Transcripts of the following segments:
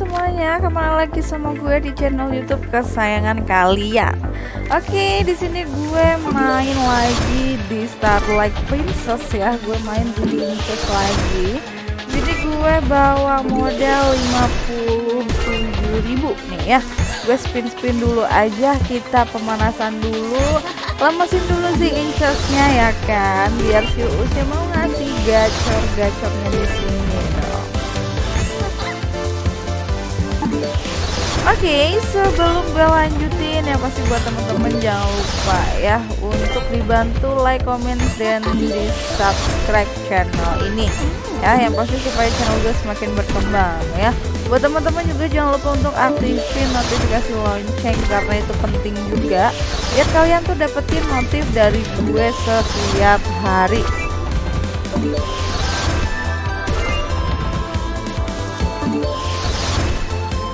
semuanya, kembali lagi sama gue di channel YouTube kesayangan kalian. Oke, di sini gue main lagi di Starlight Princess ya. Gue main di Princess lagi. Jadi gue bawa modal 57.000 nih ya. Gue spin-spin dulu aja, kita pemanasan dulu, lemesin dulu si incesnya ya kan, biar si Usnya mau ngasih gacor-gacornya di sini okay, sebelum gue lanjutin ya pasti buat temen-temen jangan lupa ya untuk dibantu like, comment, dan di subscribe channel ini ya yang pasti supaya channel gue semakin berkembang ya. Buat teman-teman juga jangan lupa untuk aktifin notifikasi lonceng karena itu penting juga biar kalian tuh dapetin notif dari gue setiap hari.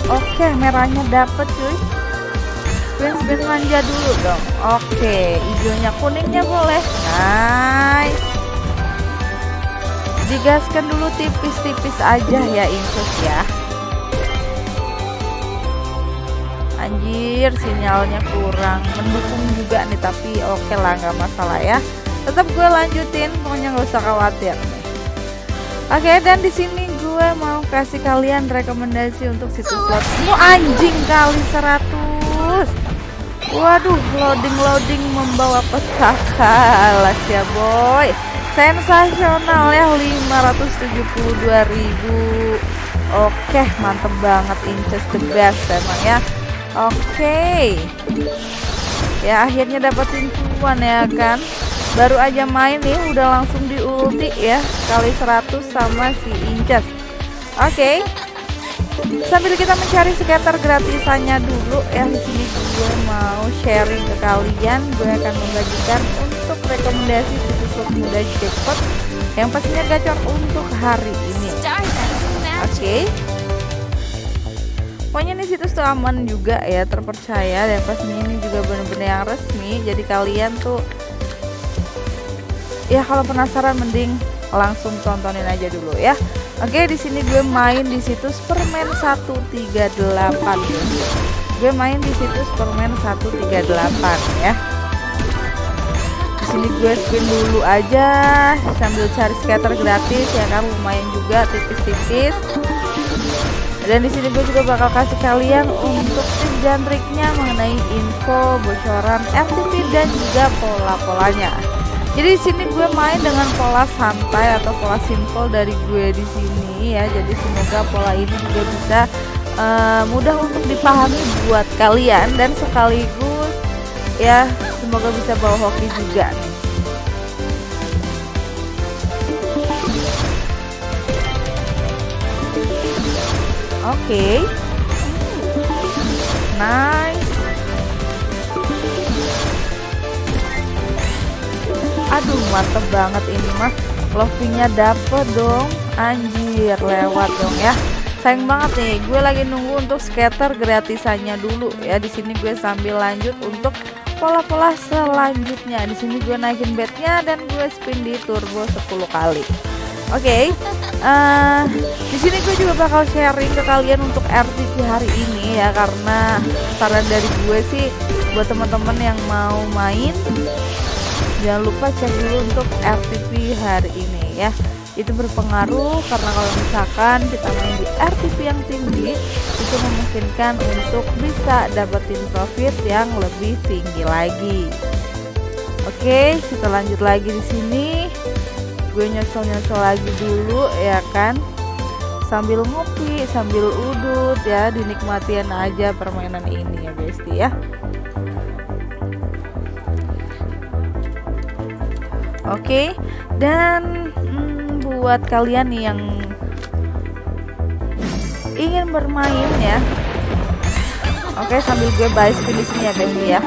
Oke, merahnya dapet cuy. Spin spin manja dulu dong. Oke, hijaunya kuningnya boleh. Nice. Digaskan dulu tipis-tipis aja ya infus ya. Anjir, sinyalnya kurang mendukung juga nih, tapi oke lah nggak masalah ya. Tetap gue lanjutin, pokoknya nggak usah khawatir nih. Oke, dan di sini gue mau kasih kalian rekomendasi untuk situs slot mu anjing kali 100 waduh loading-loading membawa peta kalah ya boy. Sensasional ya 572.000 oke mantep banget inches the best emang ya. Oke. Ya akhirnya dapetin cuan ya kan. Baru aja main nih udah langsung di ulti ya kali 100 sama si inches Oke. Okay. Sambil kita mencari skater gratisannya dulu ya di sini gue mau sharing ke kalian, gue akan membagikan untuk rekomendasi situs muda jackpot yang pastinya gacor untuk hari ini. Oke. Okay. Pokoknya ini situs tuh aman juga ya, terpercaya dan pastinya ini juga benar-benar yang resmi. Jadi kalian tuh ya kalau penasaran mending langsung tontonin aja dulu ya. Oke, di sini gue main di situs permen 138. Gue main di situs permen 138 ya. Di sini gue spin dulu aja sambil cari scatter gratis ya kan lumayan juga tipis-tipis. Dan di sini gue juga bakal kasih kalian untuk tips dan triknya mengenai info bocoran RTP dan juga pola-polanya. Jadi di sini gue main dengan pola santai atau pola simple dari gue di sini ya. Jadi semoga pola ini juga bisa uh, mudah untuk dipahami buat kalian dan sekaligus ya semoga bisa bawa hoki juga. Oke. Okay. Nice. Aduh mantep banget ini mah. Lovingnya dapet dong. Anjir lewat dong ya. Sayang banget nih gue lagi nunggu untuk skater gratisannya dulu ya. Di sini gue sambil lanjut untuk pola-pola selanjutnya. Di sini gue naikin bednya dan gue spin di turbo 10 kali. Oke, okay, uh, eh, di sini gue juga bakal sharing ke kalian untuk RTP hari ini ya. Karena saran dari gue sih buat teman-teman yang mau main jangan lupa cek dulu untuk RTP hari ini ya. Itu berpengaruh karena kalau misalkan kita main di RTP yang tinggi itu memungkinkan untuk bisa dapetin profit yang lebih tinggi lagi. Oke kita lanjut lagi di sini. Gue nyocol-nyocol lagi dulu ya kan? Sambil ngopi sambil udut ya dinikmatin aja permainan ini ya guys ya Oke, dan hmm, buat kalian yang ingin bermain ya, oke sambil gue bahas sini ya guys ya.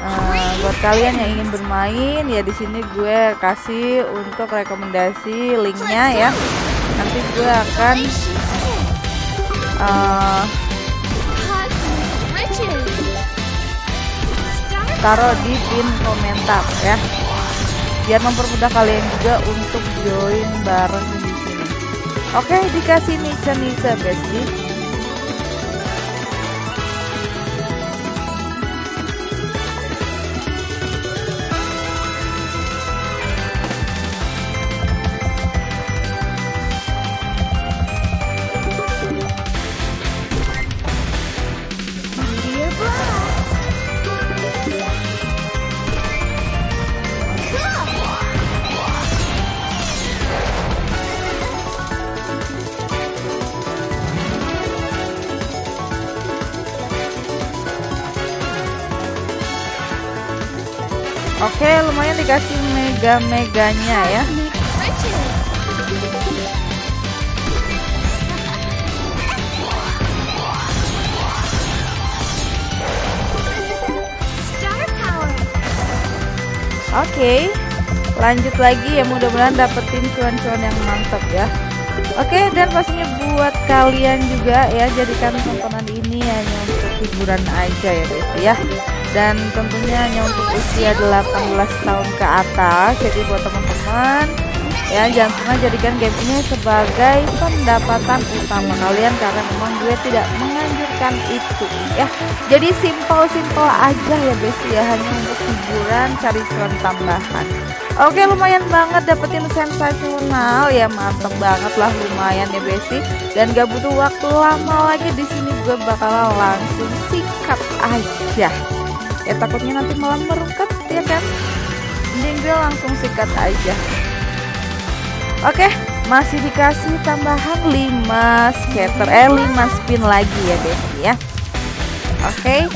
Uh, buat kalian yang ingin bermain ya di sini gue kasih untuk rekomendasi linknya ya. Nanti gue akan uh, taruh di pin komentar ya biar mempermudah kalian juga untuk join bareng di sini. Oke, dikasih nice nice bestie. Oke, lumayan dikasih mega-meganya ya. Oke, lanjut lagi ya mudah-mudahan dapetin cuan-cuan yang mantap ya. Oke, dan pastinya buat kalian juga ya jadikan tontonan ini hanya untuk hiburan aja ya guys ya. Dan tentunya hanya untuk usia 18 tahun ke atas. Jadi buat teman-teman ya jangan pernah jadikan game ini sebagai pendapatan utama kalian karena memang gue tidak menganjurkan itu ya. Jadi simpel-simpel aja ya besti ya. Hanya untuk hiburan cari cuan tambahan. Oke lumayan banget dapetin sensasional. Ya mantep banget lah lumayan ya besti dan gak butuh waktu lama lagi di sini gue bakal langsung sikat aja ya takutnya nanti malam merukat ya kan mending gue langsung sikat aja Oke, masih dikasih tambahan 5 scatter eh 5 spin lagi ya Besti ya. Oke.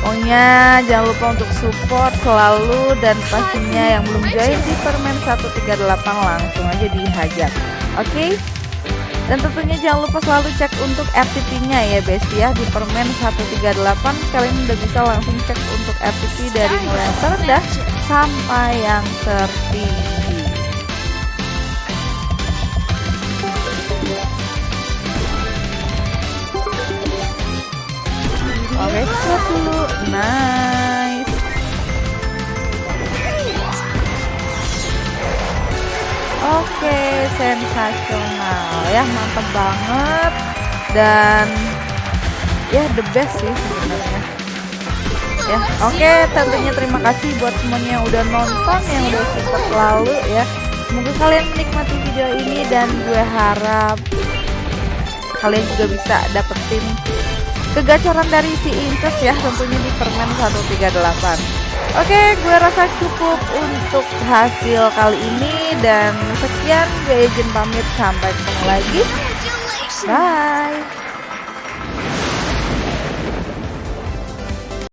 Pokoknya jangan lupa untuk support selalu dan pastinya yang belum join di permen 138 langsung aja dihajar. Oke. Dan tentunya jangan lupa selalu cek untuk RTP-nya ya Besti ya di permen 138 kalian udah bisa langsung cek untuk RTP dari mulai yang terendah sampai yang tertinggi. Oke, okay, dulu. Sensasional ya, mantap banget dan ya the best sih sebenarnya. Ya, oke, okay, tentunya terima kasih buat semuanya yang udah nonton, yang udah support lalu ya. Semoga kalian menikmati video ini dan gue harap kalian juga bisa dapetin kegacoran dari si Incus ya tentunya di permen 138 Oke gue rasa cukup untuk hasil kali ini dan sekian gue izin pamit. Sampai ketemu lagi. Bye